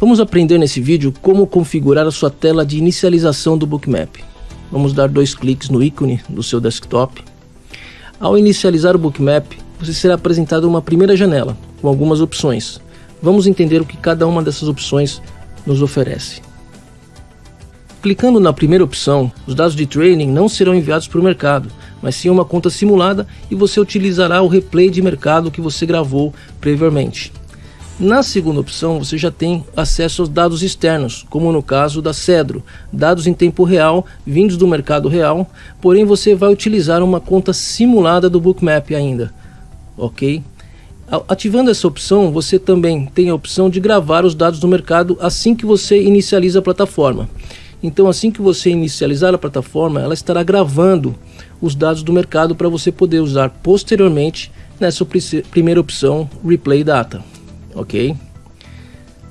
Vamos aprender nesse vídeo como configurar a sua tela de inicialização do Bookmap. Vamos dar dois cliques no ícone do seu desktop. Ao inicializar o Bookmap, você será apresentado uma primeira janela com algumas opções. Vamos entender o que cada uma dessas opções nos oferece. Clicando na primeira opção, os dados de trading não serão enviados para o mercado, mas sim uma conta simulada e você utilizará o replay de mercado que você gravou previamente. Na segunda opção, você já tem acesso aos dados externos, como no caso da Cedro, dados em tempo real, vindos do mercado real, porém você vai utilizar uma conta simulada do Bookmap ainda, ok? Ativando essa opção, você também tem a opção de gravar os dados do mercado assim que você inicializa a plataforma. Então, assim que você inicializar a plataforma, ela estará gravando os dados do mercado para você poder usar posteriormente nessa primeira opção Replay Data, ok?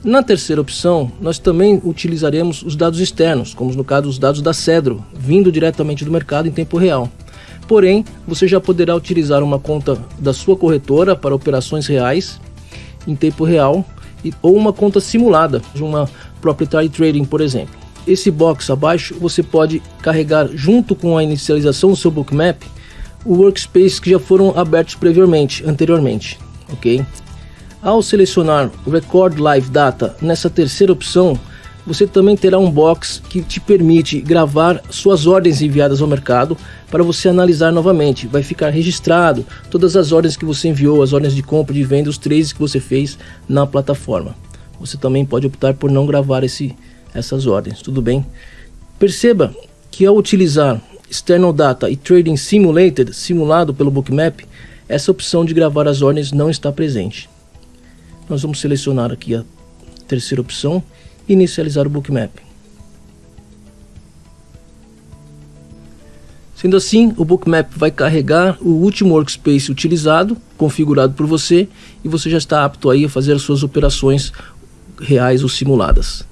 Na terceira opção, nós também utilizaremos os dados externos, como no caso os dados da Cedro, vindo diretamente do mercado em tempo real. Porém, você já poderá utilizar uma conta da sua corretora para operações reais em tempo real ou uma conta simulada de uma proprietary trading, por exemplo esse box abaixo você pode carregar junto com a inicialização do seu bookmap o workspace que já foram abertos previamente, anteriormente, ok? Ao selecionar Record Live Data nessa terceira opção, você também terá um box que te permite gravar suas ordens enviadas ao mercado para você analisar novamente. Vai ficar registrado todas as ordens que você enviou, as ordens de compra, de venda, os trades que você fez na plataforma. Você também pode optar por não gravar esse essas ordens, tudo bem? Perceba que ao utilizar External Data e Trading Simulated, simulado pelo Bookmap, essa opção de gravar as ordens não está presente. Nós vamos selecionar aqui a terceira opção inicializar o Bookmap. Sendo assim, o Bookmap vai carregar o último workspace utilizado, configurado por você, e você já está apto aí a fazer as suas operações reais ou simuladas.